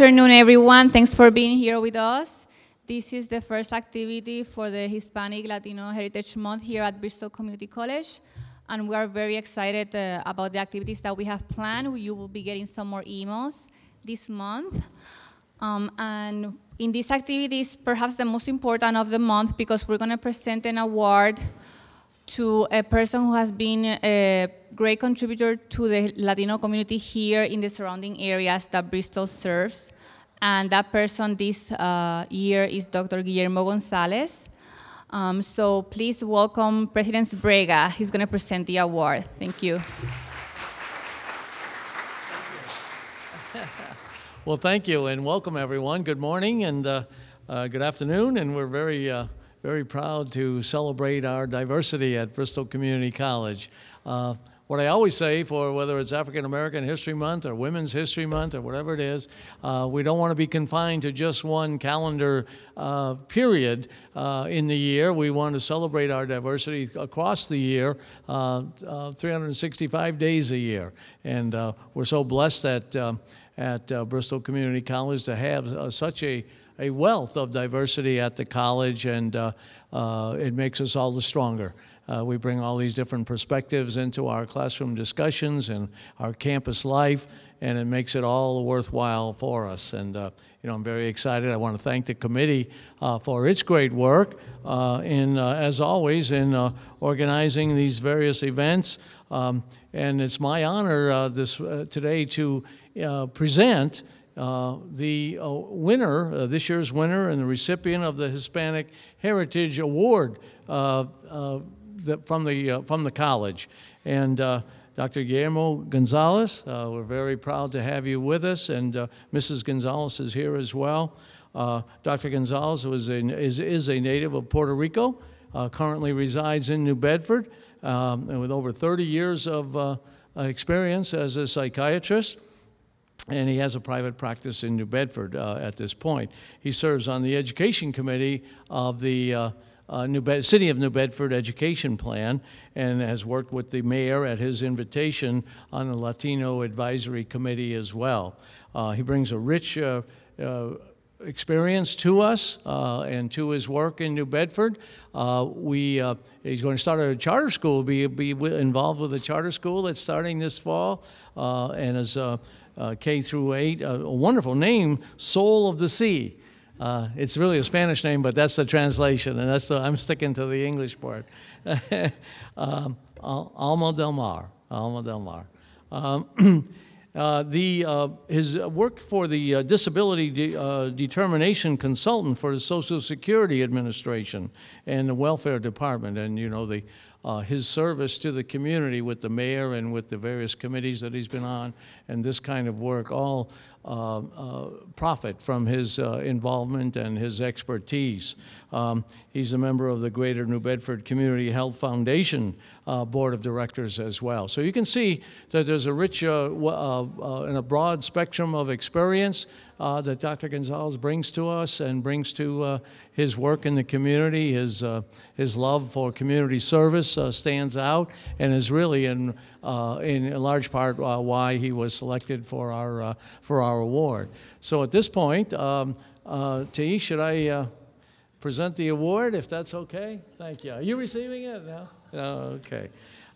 afternoon, everyone. Thanks for being here with us. This is the first activity for the Hispanic Latino Heritage Month here at Bristol Community College. And we are very excited uh, about the activities that we have planned. You will be getting some more emails this month. Um, and in these activities, perhaps the most important of the month, because we're going to present an award to a person who has been a great contributor to the Latino community here in the surrounding areas that Bristol serves. And that person this uh, year is Dr. Guillermo Gonzalez. Um, so please welcome President Sbrega. He's going to present the award. Thank you. Well, thank you and welcome everyone. Good morning and uh, uh, good afternoon. And we're very uh, very proud to celebrate our diversity at Bristol Community College. Uh, what I always say for whether it's African American History Month or Women's History Month or whatever it is, uh, we don't want to be confined to just one calendar uh, period uh, in the year. We want to celebrate our diversity across the year, uh, uh, 365 days a year. And we're so blessed that at Bristol Community College to have such a a wealth of diversity at the college, and uh, uh, it makes us all the stronger. Uh, we bring all these different perspectives into our classroom discussions and our campus life, and it makes it all worthwhile for us. And uh, you know, I'm very excited. I want to thank the committee uh, for its great work uh, in, as always, in organizing these various events. Um, and it's my honor this today to present uh, the uh, winner, uh, this year's winner, and the recipient of the Hispanic Heritage Award uh, uh, that from, the, from the college. And Dr. Guillermo Gonzalez, we're very proud to have you with us, and Mrs. Gonzalez is here as well. Dr. Gonzalez was a, is, is a native of Puerto Rico, currently resides in New Bedford, um, and with over 30 years of experience as a psychiatrist and he has a private practice in New Bedford uh, at this point. He serves on the education committee of the uh, uh, City of New Bedford Education Plan and has worked with the mayor at his invitation on the Latino Advisory Committee as well. Uh, he brings a rich uh, uh, experience to us uh, and to his work in New Bedford. Uh, we, uh, he's going to start a charter school, be, be involved with a charter school that's starting this fall, and is uh, K through 8, a, a, wonderful name, Soul of the Sea. Uh, it's really a Spanish name, but that's the translation, and that's the, I'm sticking to the English part. um, Alma del Mar, Alma del Mar. Um, uh, the, uh, his work for the uh, Disability de uh, Determination Consultant for the Social Security Administration and the Welfare Department, and you know, the uh, his service to the community with the mayor and with the various committees that he's been on and this kind of work all uh, uh, profit from his uh, involvement and his expertise. Um, he's a member of the Greater New Bedford Community Health Foundation uh, Board of Directors as well. So you can see that there's a rich uh, and a broad spectrum of experience uh, that Dr. Gonzalez brings to us and brings to uh, his work in the community. His, uh, his love for community service uh, stands out and is really in, uh, in large part uh, why he was selected for our, for our award. So at this point, um, should I present the award, if that's okay? Thank you. Are you receiving it? No? no okay.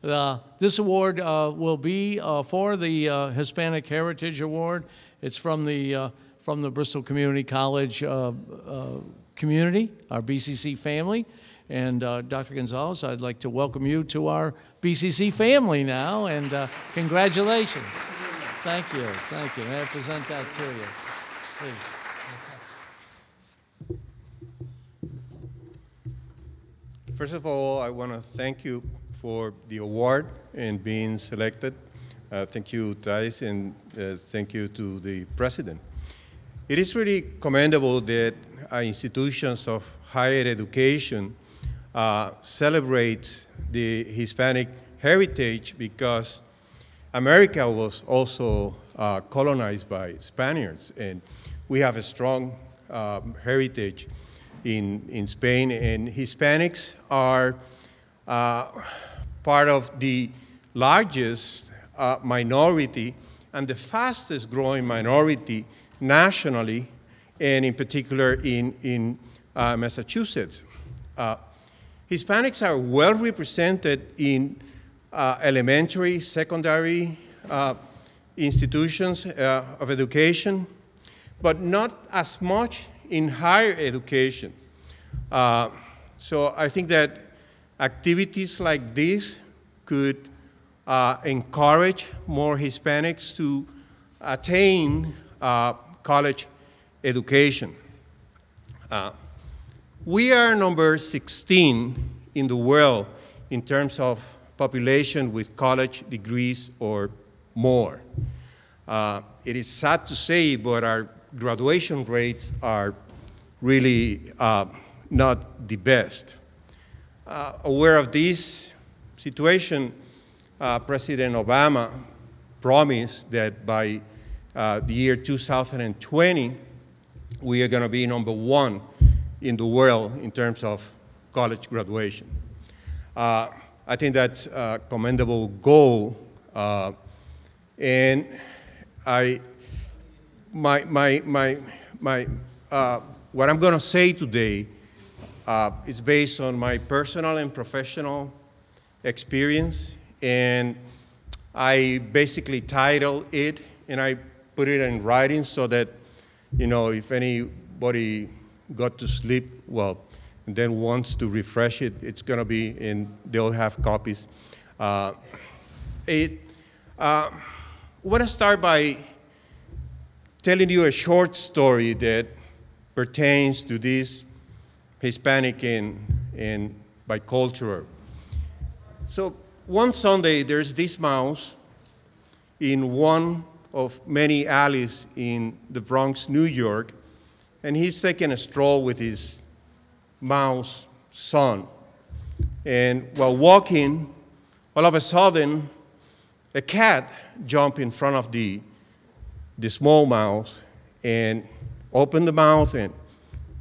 Uh, this award uh, will be uh, for the Hispanic Heritage Award. It's from the from the Bristol Community College uh, uh, community, our BCC family. And uh, Dr. Gonzalez, I'd like to welcome you to our BCC family now, and uh, congratulations. Thank you, thank you. May I present that to you, please. First of all, I want to thank you for the award and being selected. Uh, thank you, Thais, and uh, thank you to the President. It is really commendable that uh, institutions of higher education uh, celebrate the Hispanic heritage because America was also uh, colonized by Spaniards and we have a strong um, heritage in, in Spain and Hispanics are uh, part of the largest uh, minority and the fastest growing minority nationally, and in particular in, in uh, Massachusetts. Hispanics are well represented in uh, elementary, secondary uh, institutions uh, of education, but not as much in higher education. Uh, so I think that activities like this could uh, encourage more Hispanics to attain uh, college education. We are number 16 in the world in terms of population with college degrees or more. Uh, it is sad to say, but our graduation rates are really uh, not the best. Uh, aware of this situation, uh, President Obama promised that by uh, the year 2020, we are going to be number one in the world in terms of college graduation. Uh, I think that's a commendable goal. Uh, and I, my, my, my, my, uh, what I'm going to say today uh, is based on my personal and professional experience. And I basically titled it and I put it in writing so that, you know, if anybody got to sleep, well, and then wants to refresh it, it's going to be in, they'll have copies. Uh, it, uh, I want to start by telling you a short story that pertains to this Hispanic and, and bicultural. So one Sunday, there's this mouse in one of many alleys in the Bronx, New York, and he's taking a stroll with his mouse son. And while walking, all of a sudden, a cat jumped in front of the, the small mouse and opened the mouth and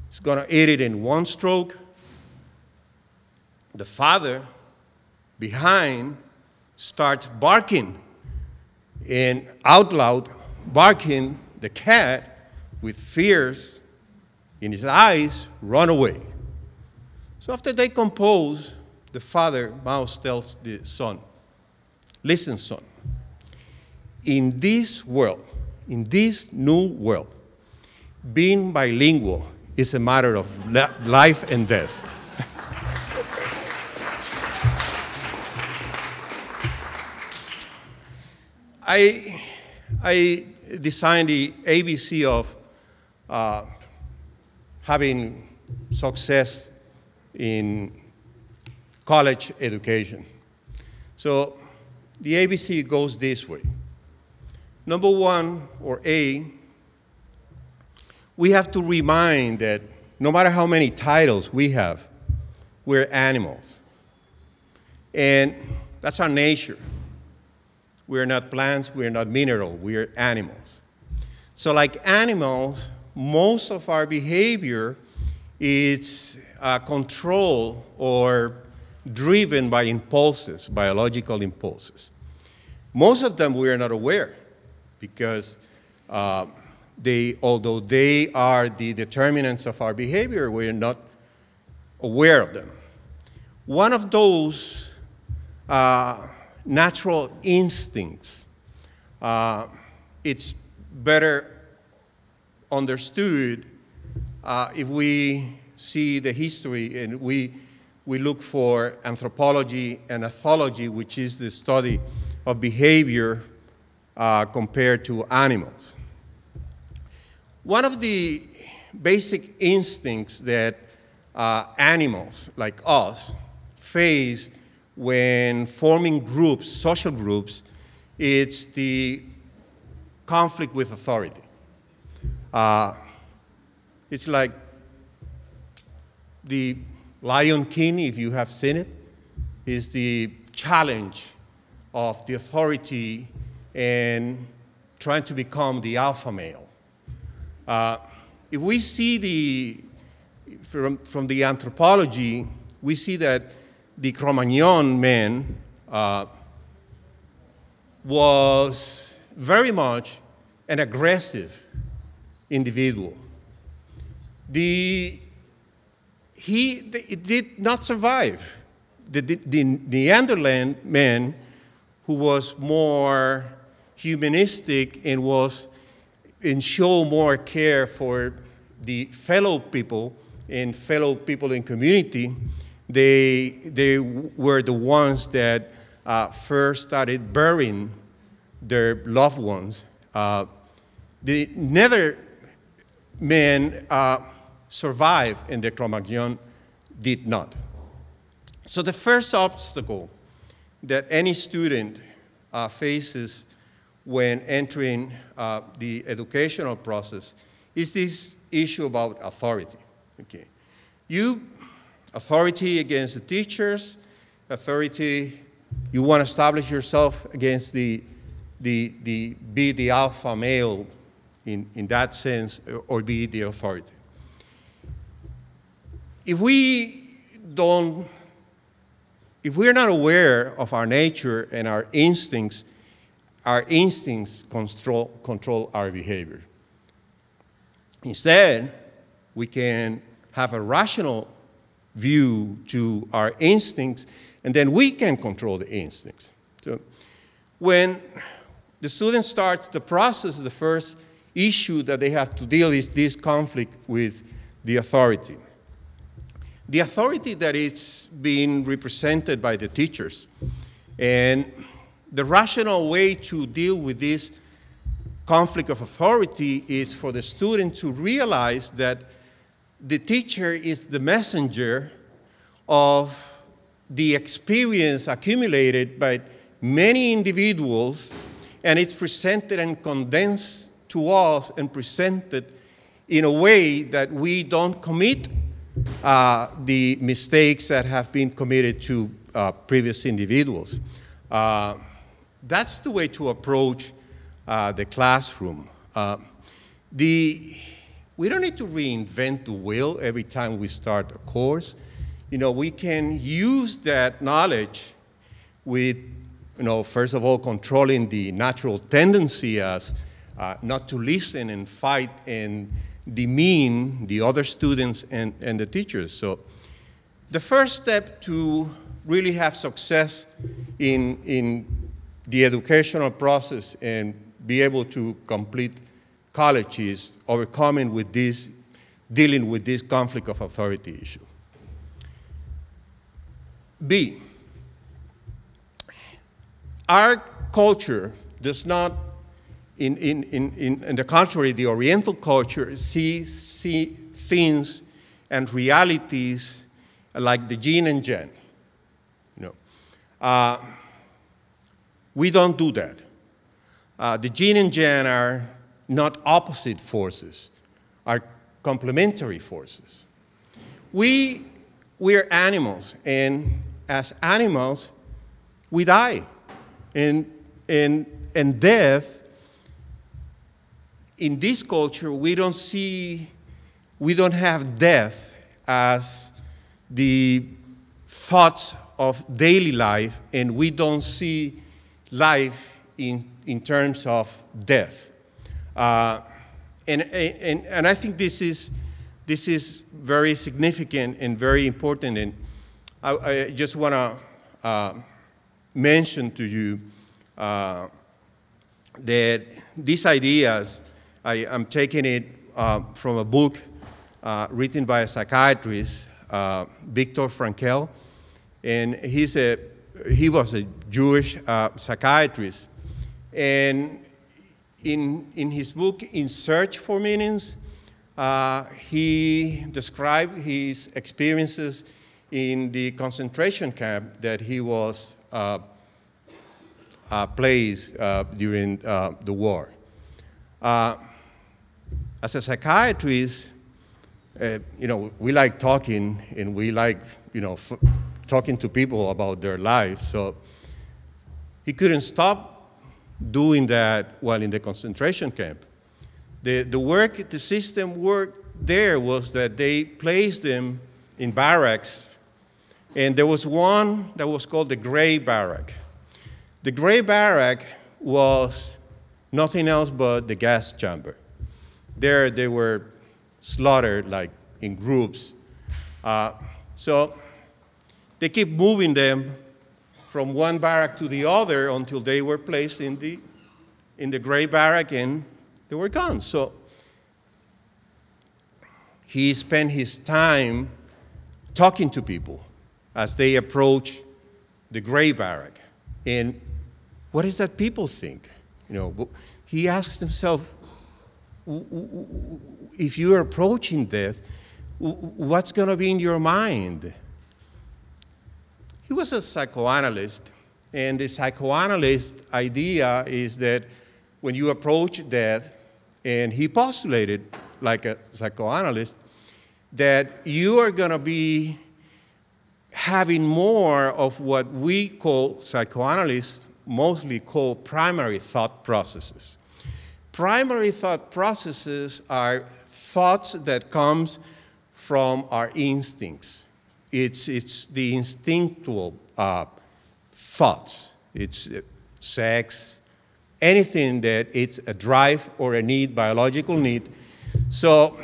it's gonna eat it in one stroke. The father behind starts barking and out loud barking, the cat with fears in his eyes run away. So after they compose, the father, mouse, tells the son, Listen, son, in this world, in this new world, being bilingual is a matter of life and death. I, I designed the ABC of uh, having success in college education. So the ABC goes this way. Number one, or A, we have to remind that no matter how many titles we have, we're animals. And that's our nature. We're not plants, we're not mineral, we're animals. So like animals, most of our behavior is uh, controlled or driven by impulses, biological impulses. Most of them we are not aware because uh, they, although they are the determinants of our behavior, we are not aware of them. One of those uh, natural instincts, uh, it's better understood uh, if we see the history and we, we look for anthropology and ethology, which is the study of behavior uh, compared to animals. One of the basic instincts that uh, animals like us face when forming groups, social groups, it's the conflict with authority. Uh, it's like the Lion King, if you have seen it, is the challenge of the authority and trying to become the alpha male. Uh, if we see the, from, from the anthropology, we see that the Cro-Magnon man uh, was very much an aggressive individual. The, he the, did not survive. The, the, the Neanderthal man who was more humanistic and was and show more care for the fellow people and fellow people in community, they, they were the ones that uh, first started burying their loved ones. Uh, the men uh, survived and the Cro-Magnon did not. So the first obstacle that any student uh, faces when entering uh, the educational process is this issue about authority. Okay. You, authority against the teachers, authority, you want to establish yourself against the, the, the be the alpha male in, in that sense, or be the authority. If we don't, if we're not aware of our nature and our instincts, our instincts control, control our behavior. Instead, we can have a rational view to our instincts, and then we can control the instincts. So when the student starts the process, the first issue that they have to deal is this conflict with the authority. The authority that is being represented by the teachers. And the rational way to deal with this conflict of authority is for the student to realize that the teacher is the messenger of the experience accumulated by many individuals and it's presented and condensed to us and presented in a way that we don't commit uh, the mistakes that have been committed to uh, previous individuals. Uh, that's the way to approach uh, the classroom. Uh, the, we don't need to reinvent the wheel every time we start a course. You know, we can use that knowledge with, you know, first of all, controlling the natural tendency as uh, not to listen and fight and demean the other students and, and the teachers. So the first step to really have success in, in the educational process and be able to complete college is overcoming with this, dealing with this conflict of authority issue. B, our culture does not in, in, in, in, the contrary, the Oriental culture see, see things and realities like the yin and yang. You know, uh, we don't do that. Uh, the yin and yang are not opposite forces, are complementary forces. We, we're animals, and as animals, we die. And, and, and death in this culture, we don't see, we don't have death as the thoughts of daily life, and we don't see life in, in terms of death. Uh, and, and, and I think this is, this is very significant and very important, and I, I just want to uh, mention to you uh, that these ideas I, am taking it uh, from a book uh, written by a psychiatrist, uh, Viktor Frankl, and he's a, he was a Jewish uh, psychiatrist. And in, in his book, In Search for Meanings, uh, he described his experiences in the concentration camp that he was uh, placed during the war. As a psychiatrist, uh, you know, we like talking and we like, you know, talking to people about their lives. So he couldn't stop doing that while in the concentration camp. The, the work, the system work there was that they placed them in barracks, and there was one that was called the gray barrack. The gray barrack was nothing else but the gas chamber. There they were slaughtered like in groups. Uh, so they keep moving them from one barrack to the other until they were placed in the, in the gray barrack and they were gone. So he spent his time talking to people as they approach the gray barrack. And what is that people think? You know, he asks himself, if you're approaching death, what's going to be in your mind? He was a psychoanalyst, and the psychoanalyst idea is that when you approach death, and he postulated, like a psychoanalyst, that you are going to be having more of what we call psychoanalysts mostly call primary thought processes. Primary thought processes are thoughts that comes from our instincts. It's, it's the instinctual uh, thoughts. It's uh, sex, anything that it's a drive or a need, biological need. So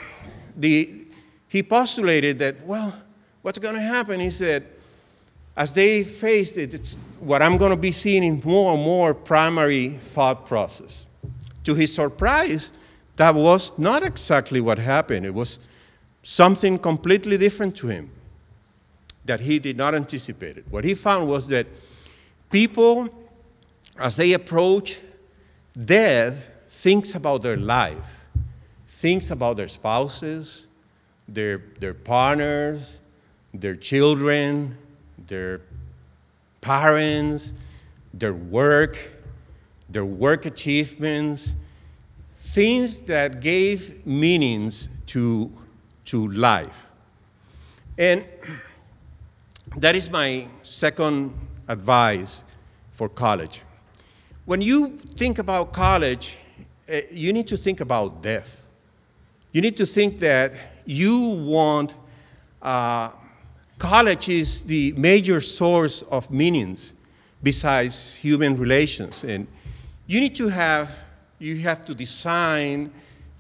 the, he postulated that, well, what's going to happen is that as they faced it, it's what I'm going to be seeing in more and more primary thought process. To his surprise, that was not exactly what happened. It was something completely different to him that he did not anticipate. What he found was that people, as they approach death, thinks about their life, thinks about their spouses, their, their partners, their children, their parents, their work, their work achievements, things that gave meanings to, to life. And that is my second advice for college. When you think about college, uh, you need to think about death. You need to think that you want uh, college is the major source of meanings besides human relations. And you need to have, you have to design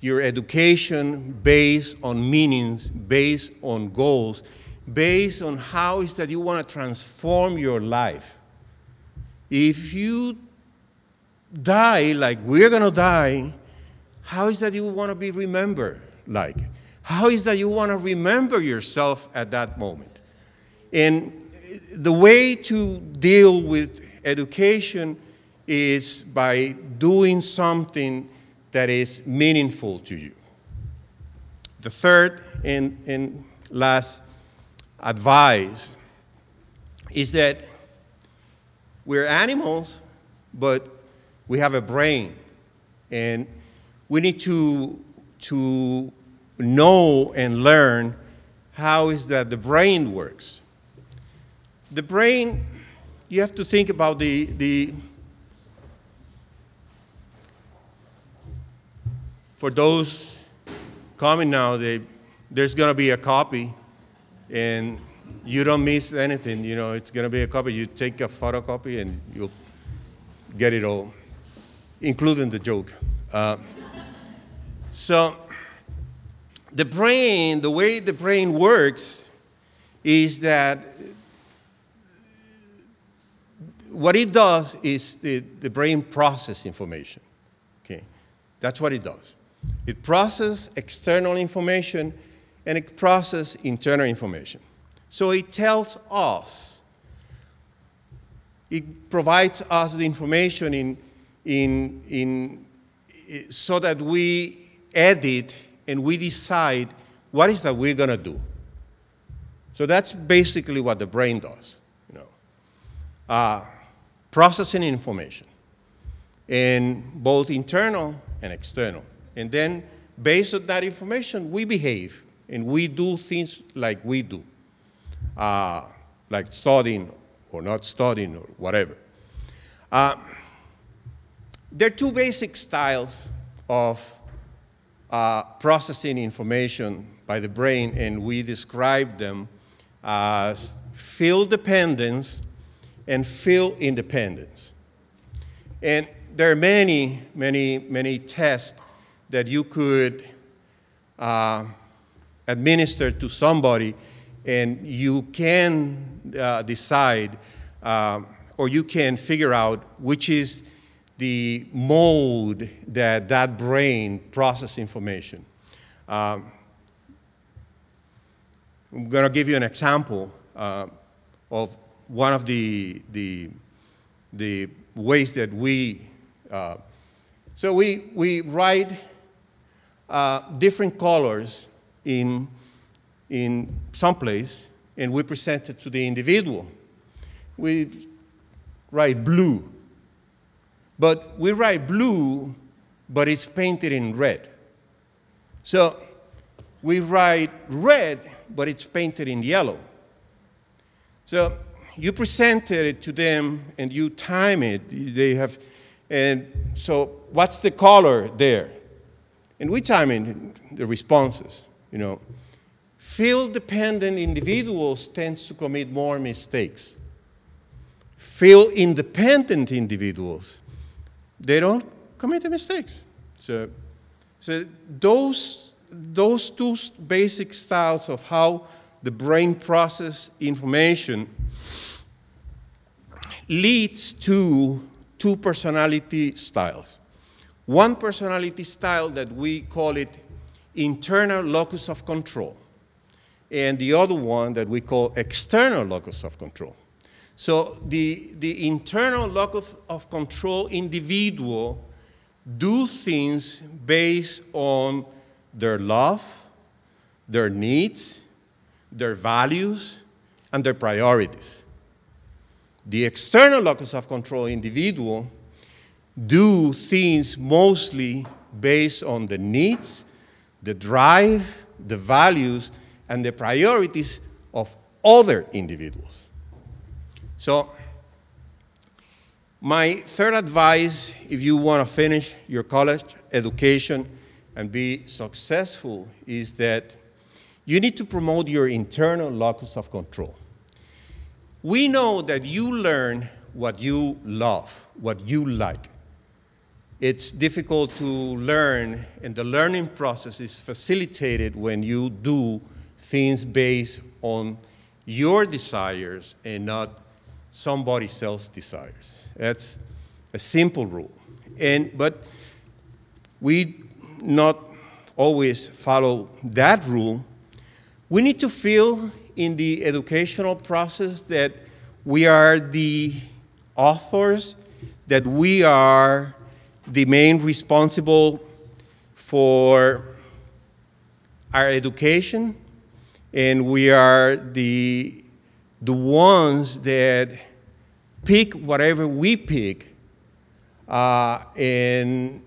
your education based on meanings, based on goals, based on how is that you want to transform your life. If you die like we're going to die, how is that you want to be remembered like? How is that you want to remember yourself at that moment? And the way to deal with education is by doing something that is meaningful to you. The third and, and last advice is that we're animals, but we have a brain. And we need to, to know and learn how is that the brain works. The brain, you have to think about the, the for those coming now, they, there's going to be a copy, and you don't miss anything. You know, it's going to be a copy. You take a photocopy, and you'll get it all, including the joke. Uh, so, the brain, the way the brain works, is that what it does is the, the brain process information. Okay, that's what it does. It processes external information and it processes internal information. So it tells us, it provides us the information in, in, in, so that we edit and we decide what is that we're going to do. So that's basically what the brain does. You know. Uh, processing information in both internal and external. And then based on that information, we behave and we do things like we do, uh, like studying or not studying or whatever. Uh, there are two basic styles of uh, processing information by the brain, and we describe them as field dependence and field independence. And there are many, many, many tests that you could uh, administered to somebody, and you can uh, decide uh, or you can figure out which is the mode that that brain process information. Um, I'm going to give you an example uh, of one of the, the, the ways that we, uh, so we, we write uh, different colors in, in some place and we present it to the individual. We write blue, but we write blue, but it's painted in red. So we write red, but it's painted in yellow. So you presented it to them and you time it. They have, and so what's the color there? And we time the responses, you know. Field-dependent individuals tends to commit more mistakes. Field-independent individuals, they don't commit the mistakes. So, so those those two basic styles of how the brain process information leads to two personality styles. One personality style that we call it internal locus of control, and the other one that we call external locus of control. So the, the internal locus of control individual do things based on their love, their needs, their values, and their priorities. The external locus of control individual do things mostly based on the needs, the drive, the values, and the priorities of other individuals. So, my third advice, if you want to finish your college education and be successful is that you need to promote your internal locus of control. We know that you learn what you love, what you like. It's difficult to learn, and the learning process is facilitated when you do things based on your desires and not somebody else's desires. That's a simple rule. And, but we not always follow that rule, we need to feel in the educational process that we are the authors, that we are the main responsible for our education, and we are the, the ones that pick whatever we pick uh, and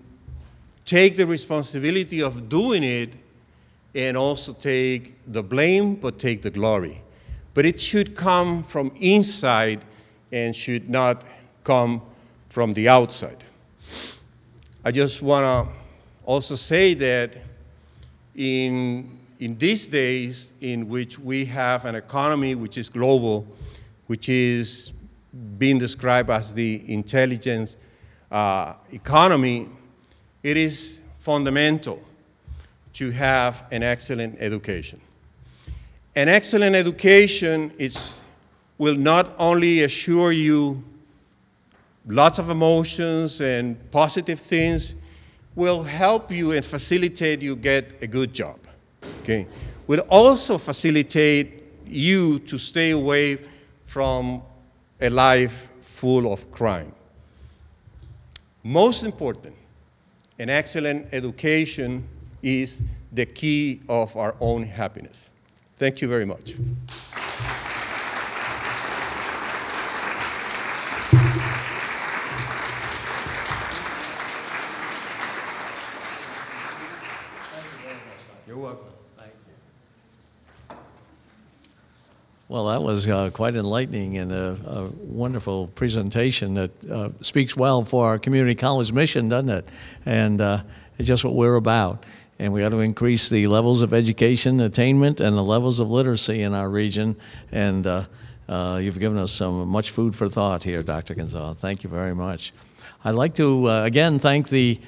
take the responsibility of doing it and also take the blame, but take the glory. But it should come from inside and should not come from the outside. I just want to also say that in, in these days in which we have an economy which is global, which is being described as the intelligence uh, economy, it is fundamental to have an excellent education. An excellent education is, will not only assure you lots of emotions and positive things, will help you and facilitate you get a good job, okay? Will also facilitate you to stay away from a life full of crime. Most important, an excellent education is the key of our own happiness. Thank you very much. Welcome. Well, that was uh, quite enlightening and a, a wonderful presentation that uh, speaks well for our community college mission, doesn't it? And uh, it's just what we're about. And we got to increase the levels of education attainment and the levels of literacy in our region. And uh, uh, you've given us some much food for thought here, Dr. Gonzalez. Thank you very much. I'd like to, uh, again, thank the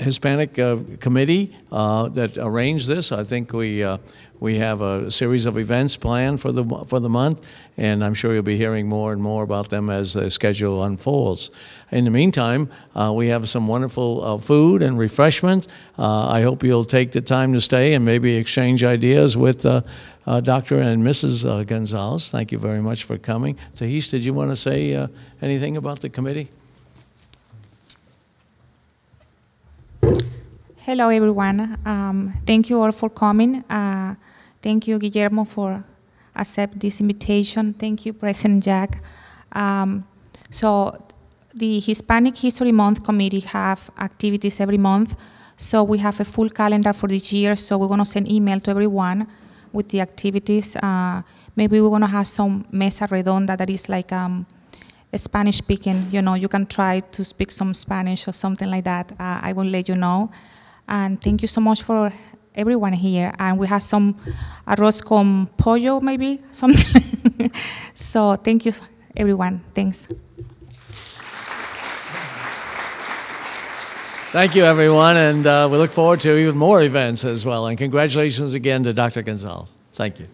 Hispanic uh, committee uh, that arranged this. I think we, uh, we have a series of events planned for the, for the month, and I'm sure you'll be hearing more and more about them as the schedule unfolds. In the meantime, uh, we have some wonderful uh, food and refreshment. Uh, I hope you'll take the time to stay and maybe exchange ideas with Dr. and Mrs. Gonzalez. Thank you very much for coming. Thais, did you want to say anything about the committee? Hello, everyone. Um, thank you all for coming. Uh, thank you, Guillermo, for accept this invitation. Thank you, President Jack. Um, so, the Hispanic History Month Committee have activities every month. So we have a full calendar for this year. So we're going to send email to everyone with the activities. Uh, maybe we're going to have some mesa redonda that is like um, Spanish speaking. You know, you can try to speak some Spanish or something like that. Uh, I will let you know. And thank you so much for everyone here. And we have some arroz con pollo, maybe something. so thank you, everyone. Thanks. Thank you, everyone, and uh, we look forward to even more events as well. And congratulations again to Dr. Gonzalez. Thank you.